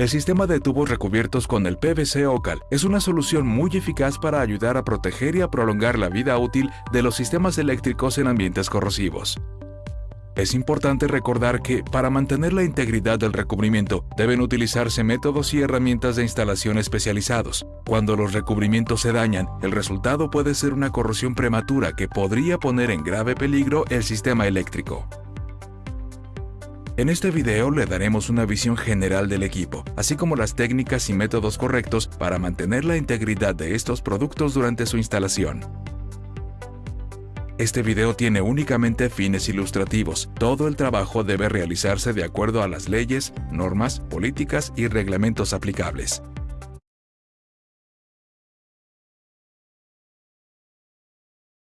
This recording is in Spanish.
El sistema de tubos recubiertos con el PVC OCAL es una solución muy eficaz para ayudar a proteger y a prolongar la vida útil de los sistemas eléctricos en ambientes corrosivos. Es importante recordar que, para mantener la integridad del recubrimiento, deben utilizarse métodos y herramientas de instalación especializados. Cuando los recubrimientos se dañan, el resultado puede ser una corrosión prematura que podría poner en grave peligro el sistema eléctrico. En este video le daremos una visión general del equipo, así como las técnicas y métodos correctos para mantener la integridad de estos productos durante su instalación. Este video tiene únicamente fines ilustrativos. Todo el trabajo debe realizarse de acuerdo a las leyes, normas, políticas y reglamentos aplicables.